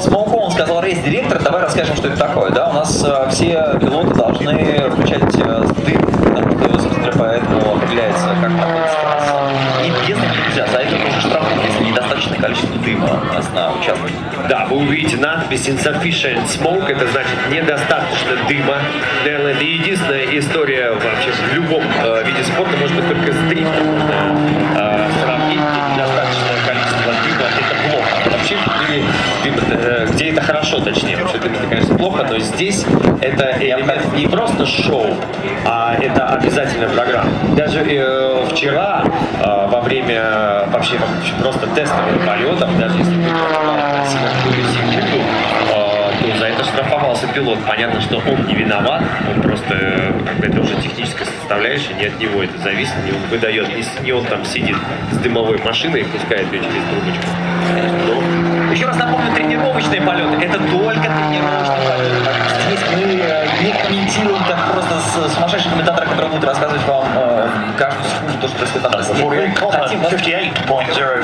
Смолко, он сказал рейс-директор, давай расскажем, что это такое. Да, у нас э, все пилоты должны включать э, дым, поэтому определяется, как находится. И них нельзя, за это тоже штрафуют, если недостаточное количество дыма у нас на участке. Да, вы увидите надпись insufficient smoke, это значит недостаточно дыма. Наверное, это единственная история вообще в любом э, виде спорта, может быть, только с дрифтом можно э, сравнить, где недостаточное количество дыма, это плохо. Вообще, в мире дым, э, где это хорошо, точнее, дым это, конечно, плохо, но здесь это элемент не просто шоу, а это обязательная программа. Даже э, вчера, э, во время вообще просто тестовых полетов, даже если ты секунду, э, за это штрафовался пилот. Понятно, что он не виноват, он просто, э, это уже техническая составляющая, не от него это зависит, не он выдает, не он там сидит с дымовой машиной и пускает ее через трубочку. Тренировочные полеты – это только тренировочные полеты. Здесь мы э, не комментируем так просто с сумасшедший комментатор, который будет рассказывать вам э, каждую секунду то, что происходит на трассе. Мы хотим вас- 58.04